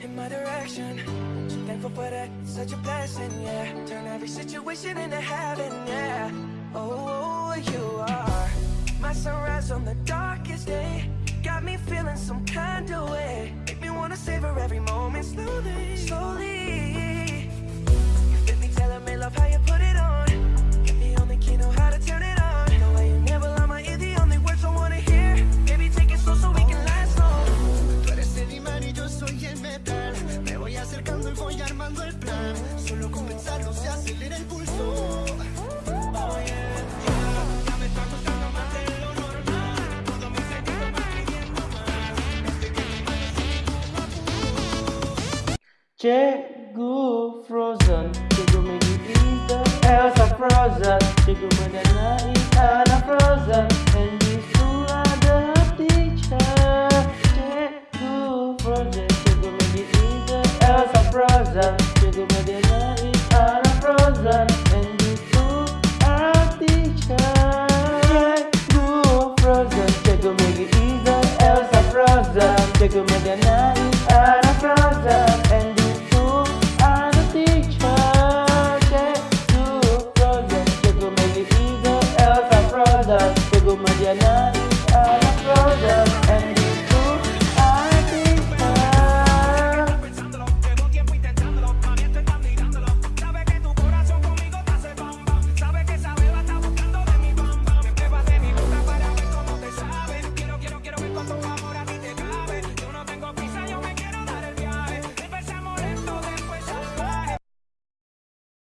in my direction. So thankful for that, it's such a blessing, yeah. Turn every situation into heaven, yeah. Oh, you are my sunrise on the darkest day. Got me feeling some kind of way. Make me wanna savor every moment slowly, slowly. Solo con pensarlo se acelera el pulso Chegou Frozen, chegou minha vida. Elsa tá Frozen, chegou banana e Anna Frozen And you are the teacher Chegou Frozen, chegou minha vida. Elsa tá Frozen To more than I I'm and the school I'm teacher They go make it either else a problem They go more than I I'm